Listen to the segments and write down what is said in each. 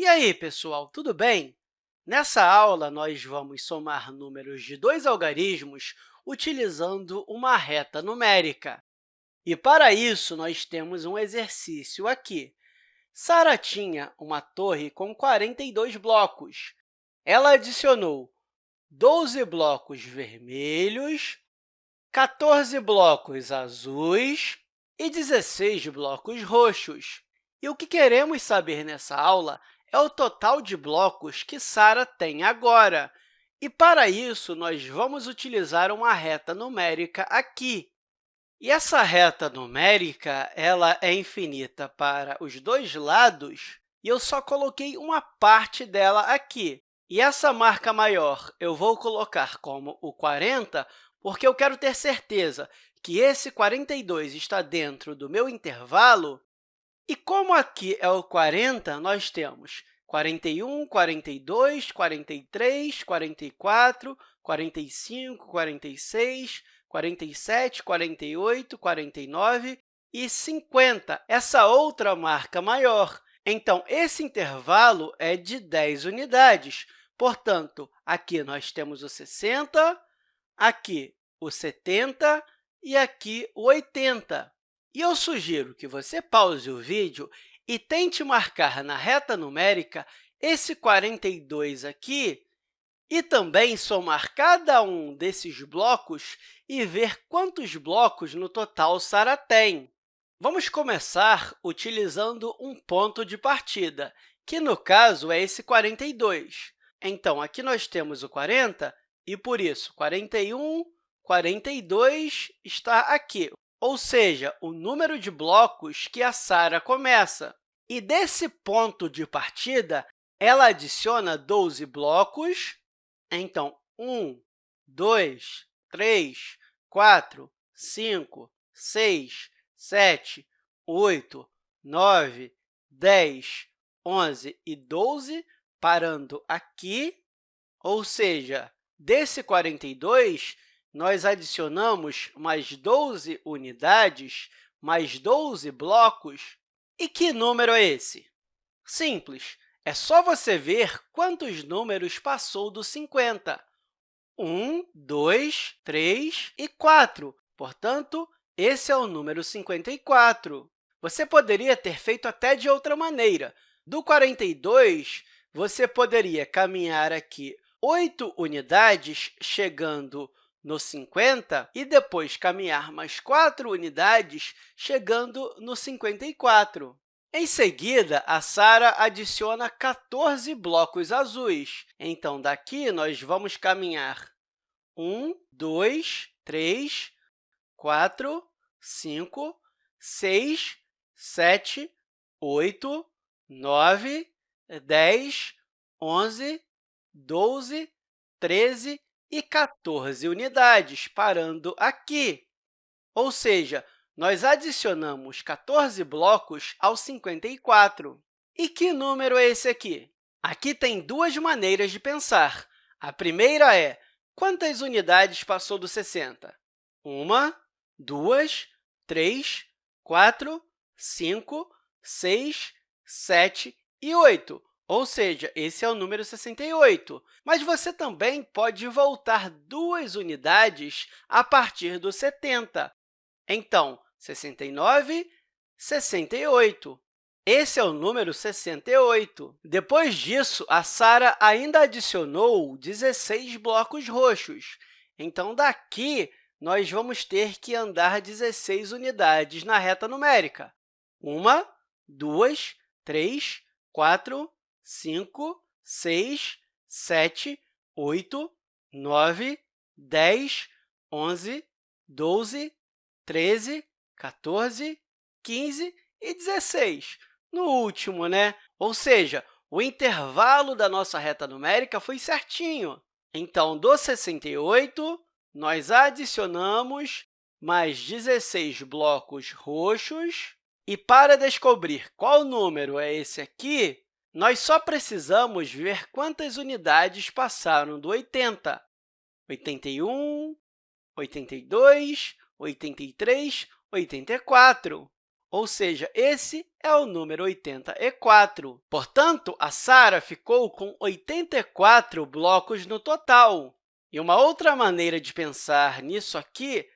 E aí, pessoal, tudo bem? Nessa aula, nós vamos somar números de dois algarismos utilizando uma reta numérica. E, para isso, nós temos um exercício aqui. Sara tinha uma torre com 42 blocos. Ela adicionou 12 blocos vermelhos, 14 blocos azuis e 16 blocos roxos. E o que queremos saber nessa aula é o total de blocos que Sara tem agora. E, para isso, nós vamos utilizar uma reta numérica aqui. E essa reta numérica ela é infinita para os dois lados, e eu só coloquei uma parte dela aqui. E essa marca maior eu vou colocar como o 40, porque eu quero ter certeza que esse 42 está dentro do meu intervalo e como aqui é o 40, nós temos 41, 42, 43, 44, 45, 46, 47, 48, 49 e 50, essa outra marca maior. Então, esse intervalo é de 10 unidades. Portanto, aqui nós temos o 60, aqui o 70 e aqui o 80. E eu sugiro que você pause o vídeo e tente marcar na reta numérica esse 42 aqui e também somar cada um desses blocos e ver quantos blocos no total Sara tem. Vamos começar utilizando um ponto de partida, que, no caso, é esse 42. Então, aqui nós temos o 40 e, por isso, 41, 42 está aqui ou seja, o número de blocos que a Sara começa. E desse ponto de partida, ela adiciona 12 blocos. Então, 1, 2, 3, 4, 5, 6, 7, 8, 9, 10, 11 e 12, parando aqui. Ou seja, desse 42, nós adicionamos mais 12 unidades, mais 12 blocos. E que número é esse? Simples, é só você ver quantos números passou do 50. 1, 2, 3 e 4. Portanto, esse é o número 54. Você poderia ter feito até de outra maneira. Do 42, você poderia caminhar aqui 8 unidades, chegando no 50 e depois caminhar mais 4 unidades, chegando no 54. Em seguida, a Sara adiciona 14 blocos azuis. Então, daqui, nós vamos caminhar 1, 2, 3, 4, 5, 6, 7, 8, 9, 10, 11, 12, 13 e 14 unidades, parando aqui. Ou seja, nós adicionamos 14 blocos aos 54. E que número é esse aqui? Aqui tem duas maneiras de pensar. A primeira é quantas unidades passou do 60? Uma, duas, três, quatro, cinco, seis, sete e oito. Ou seja, esse é o número 68. Mas você também pode voltar duas unidades a partir do 70. Então, 69, 68. Esse é o número 68. Depois disso, a Sara ainda adicionou 16 blocos roxos. Então, daqui, nós vamos ter que andar 16 unidades na reta numérica. Uma, duas, três, quatro, 5, 6, 7, 8, 9, 10, 11, 12, 13, 14, 15 e 16. No último, né? Ou seja, o intervalo da nossa reta numérica foi certinho. Então, do 68, nós adicionamos mais 16 blocos roxos. E para descobrir qual número é esse aqui, nós só precisamos ver quantas unidades passaram do 80. 81, 82, 83, 84. ou seja, esse é o número 84. Portanto, a Sara ficou com 84 blocos no total. E uma outra maneira de pensar nisso aqui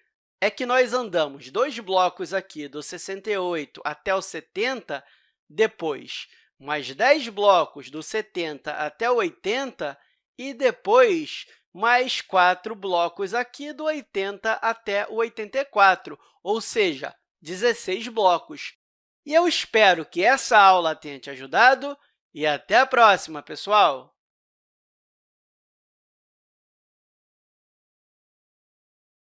é que nós andamos dois blocos aqui, do 68 até o 70, depois mais 10 blocos do 70 até o 80 e depois mais quatro blocos aqui do 80 até o 84, ou seja, 16 blocos. E eu espero que essa aula tenha te ajudado e até a próxima, pessoal!